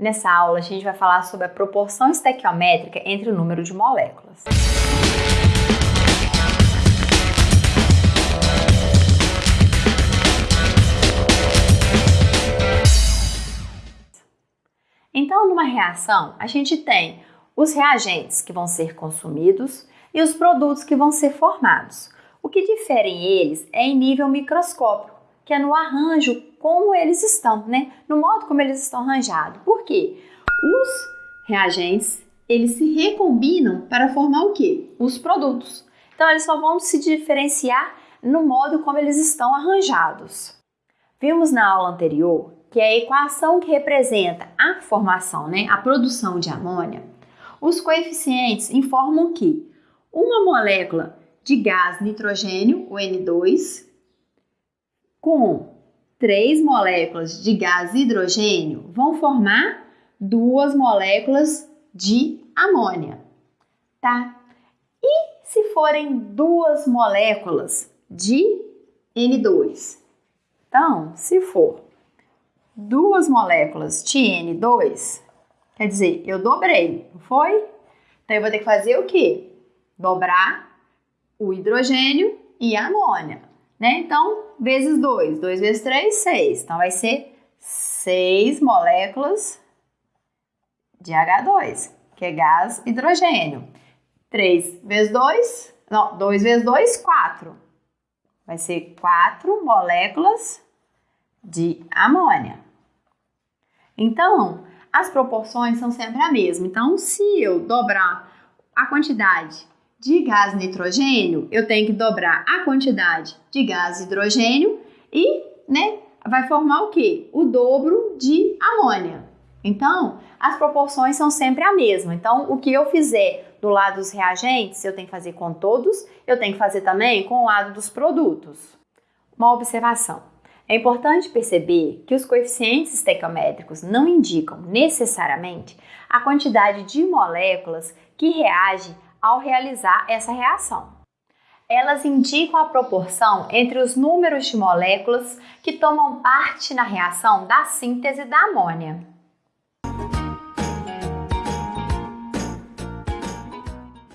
Nessa aula, a gente vai falar sobre a proporção estequiométrica entre o número de moléculas. Então, numa reação, a gente tem os reagentes que vão ser consumidos e os produtos que vão ser formados. O que diferem eles é em nível microscópico, que é no arranjo como eles estão, né? No modo como eles estão arranjados. Por quê? Os reagentes, eles se recombinam para formar o quê? Os produtos. Então eles só vão se diferenciar no modo como eles estão arranjados. Vimos na aula anterior que a equação que representa a formação, né, a produção de amônia, os coeficientes informam que uma molécula de gás nitrogênio, o N2, com três moléculas de gás hidrogênio vão formar duas moléculas de amônia, tá? E se forem duas moléculas de N2? Então, se for duas moléculas de N2, quer dizer, eu dobrei, não foi? Então eu vou ter que fazer o quê? Dobrar o hidrogênio e a amônia, né? Então, vezes 2, 2 vezes 3, 6. Então vai ser 6 moléculas de H2, que é gás hidrogênio. 3 vezes 2, não, 2 vezes 2, 4. Vai ser 4 moléculas de amônia. Então, as proporções são sempre a mesma. Então, se eu dobrar a quantidade de gás nitrogênio, eu tenho que dobrar a quantidade de gás hidrogênio e, né, vai formar o quê? O dobro de amônia. Então, as proporções são sempre a mesma. Então, o que eu fizer do lado dos reagentes, eu tenho que fazer com todos, eu tenho que fazer também com o lado dos produtos. Uma observação. É importante perceber que os coeficientes estequiométricos não indicam necessariamente a quantidade de moléculas que reagem ao realizar essa reação. Elas indicam a proporção entre os números de moléculas que tomam parte na reação da síntese da amônia.